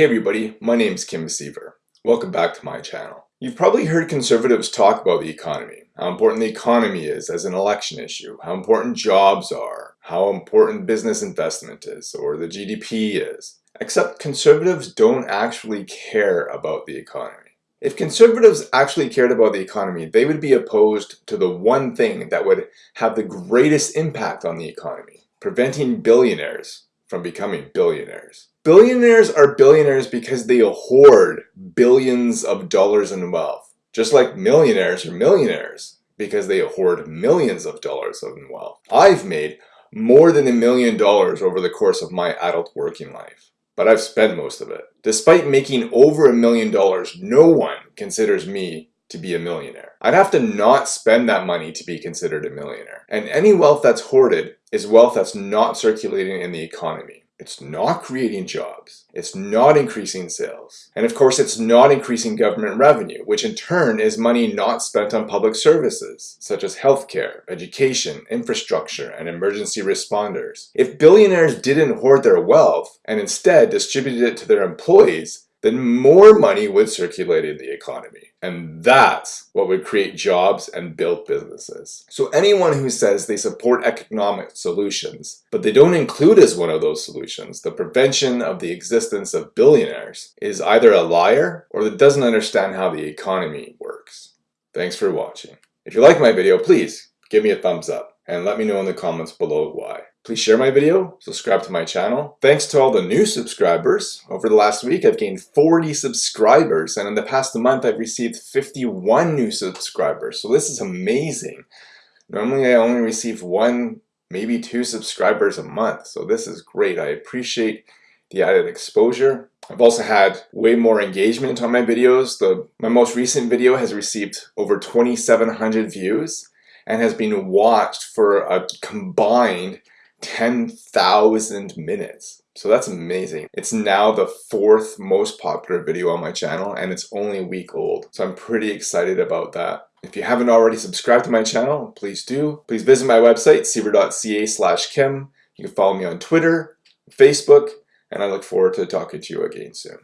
Hey everybody, my name is Kim Siever. Welcome back to my channel. You've probably heard conservatives talk about the economy, how important the economy is as an election issue, how important jobs are, how important business investment is, or the GDP is. Except conservatives don't actually care about the economy. If conservatives actually cared about the economy, they would be opposed to the one thing that would have the greatest impact on the economy, preventing billionaires from becoming billionaires. Billionaires are billionaires because they hoard billions of dollars in wealth, just like millionaires are millionaires because they hoard millions of dollars in wealth. I've made more than a million dollars over the course of my adult working life, but I've spent most of it. Despite making over a million dollars, no one considers me to be a millionaire. I'd have to not spend that money to be considered a millionaire. And any wealth that's hoarded is wealth that's not circulating in the economy. It's not creating jobs. It's not increasing sales. And of course, it's not increasing government revenue, which in turn is money not spent on public services, such as healthcare, education, infrastructure, and emergency responders. If billionaires didn't hoard their wealth and instead distributed it to their employees, then more money would circulate in the economy. And that's what would create jobs and build businesses. So anyone who says they support economic solutions, but they don't include as one of those solutions the prevention of the existence of billionaires, is either a liar or that doesn't understand how the economy works. Thanks for watching. If you like my video, please give me a thumbs up and let me know in the comments below why. Please share my video, subscribe to my channel. Thanks to all the new subscribers. Over the last week, I've gained 40 subscribers, and in the past month, I've received 51 new subscribers. So this is amazing. Normally, I only receive one, maybe two subscribers a month. So this is great. I appreciate the added exposure. I've also had way more engagement on my videos. The, my most recent video has received over 2,700 views and has been watched for a combined 10,000 minutes. So that's amazing. It's now the fourth most popular video on my channel and it's only a week old. So I'm pretty excited about that. If you haven't already subscribed to my channel, please do. Please visit my website, siever.ca slash kim. You can follow me on Twitter, Facebook, and I look forward to talking to you again soon.